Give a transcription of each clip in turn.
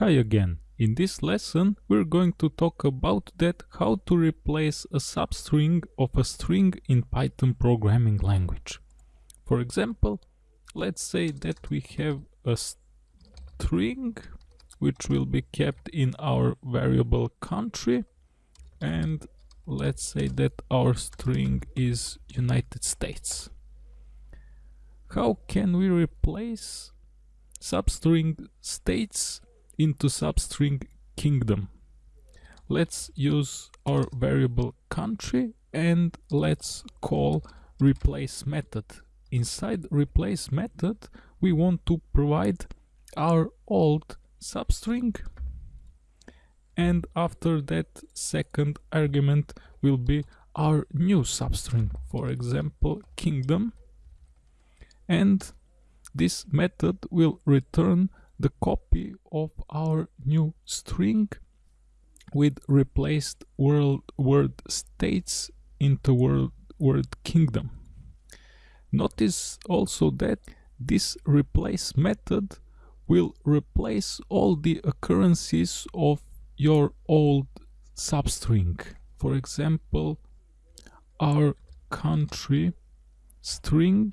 Hi again. In this lesson we're going to talk about that how to replace a substring of a string in Python programming language. For example, let's say that we have a string which will be kept in our variable country and let's say that our string is United States. How can we replace substring states into substring kingdom. Let's use our variable country and let's call replace method. Inside replace method we want to provide our old substring and after that second argument will be our new substring for example kingdom and this method will return the copy of our new string with replaced world word states into word word kingdom. Notice also that this replace method will replace all the occurrences of your old substring. For example, our country string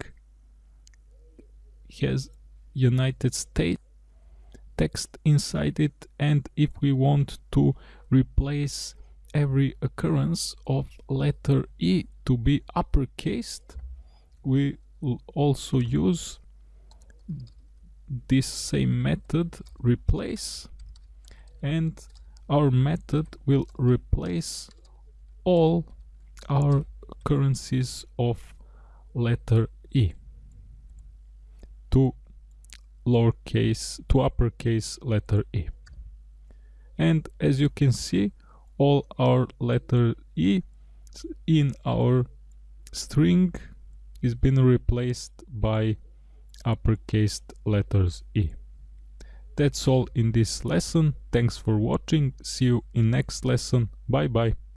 has United States text inside it and if we want to replace every occurrence of letter E to be uppercased we also use this same method replace and our method will replace all our occurrences of letter E. To lowercase to uppercase letter E. And as you can see, all our letter E in our string is being replaced by uppercase letters E. That's all in this lesson. Thanks for watching. See you in next lesson. Bye bye.